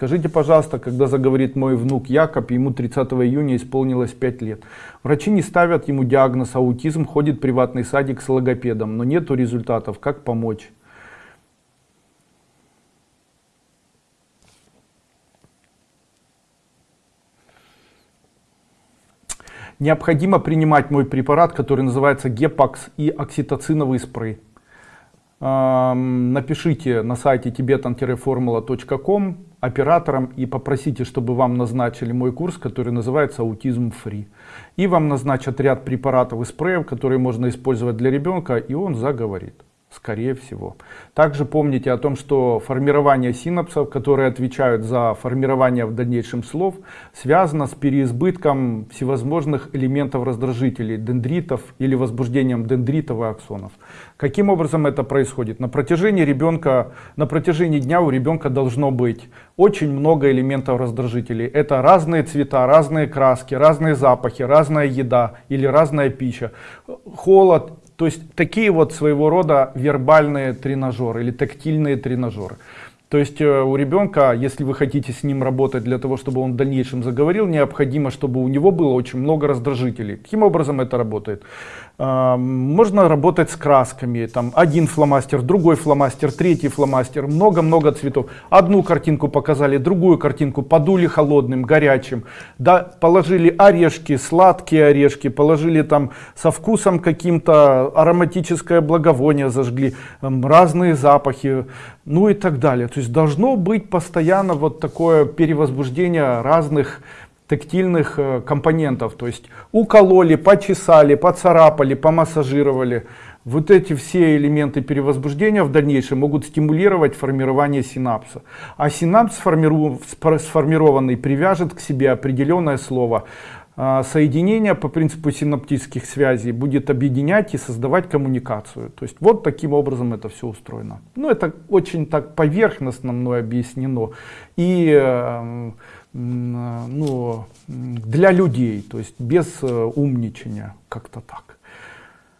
Скажите, пожалуйста, когда заговорит мой внук Якоб, ему 30 июня исполнилось 5 лет. Врачи не ставят ему диагноз аутизм, ходит в приватный садик с логопедом, но нету результатов. Как помочь? Необходимо принимать мой препарат, который называется Гепакс и окситоциновый спрей. Напишите на сайте tibetan-formula.com операторам и попросите, чтобы вам назначили мой курс, который называется аутизм фри. И вам назначат ряд препаратов и спреев, которые можно использовать для ребенка, и он заговорит скорее всего. Также помните о том, что формирование синапсов, которые отвечают за формирование в дальнейшем слов, связано с переизбытком всевозможных элементов раздражителей, дендритов или возбуждением дендритов и аксонов. Каким образом это происходит? На протяжении ребенка, на протяжении дня у ребенка должно быть очень много элементов раздражителей. Это разные цвета, разные краски, разные запахи, разная еда или разная пища, холод, то есть такие вот своего рода вербальные тренажеры или тактильные тренажеры. То есть э, у ребенка, если вы хотите с ним работать для того, чтобы он в дальнейшем заговорил, необходимо, чтобы у него было очень много раздражителей. Каким образом это работает? А, можно работать с красками, там один фломастер, другой фломастер, третий фломастер, много-много цветов. Одну картинку показали, другую картинку подули холодным, горячим, да, положили орешки, сладкие орешки, положили там со вкусом каким-то ароматическое благовоние зажгли, разные запахи, ну и так далее. То есть должно быть постоянно вот такое перевозбуждение разных тактильных э, компонентов. То есть укололи, почесали, поцарапали, помассажировали. Вот эти все элементы перевозбуждения в дальнейшем могут стимулировать формирование синапса. А синапс сформированный привяжет к себе определенное слово. А, соединение по принципу синаптических связей будет объединять и создавать коммуникацию. То есть вот таким образом это все устроено. Ну это очень так поверхностно мной объяснено. И э, ну, для людей, то есть без э, умничания, как-то так.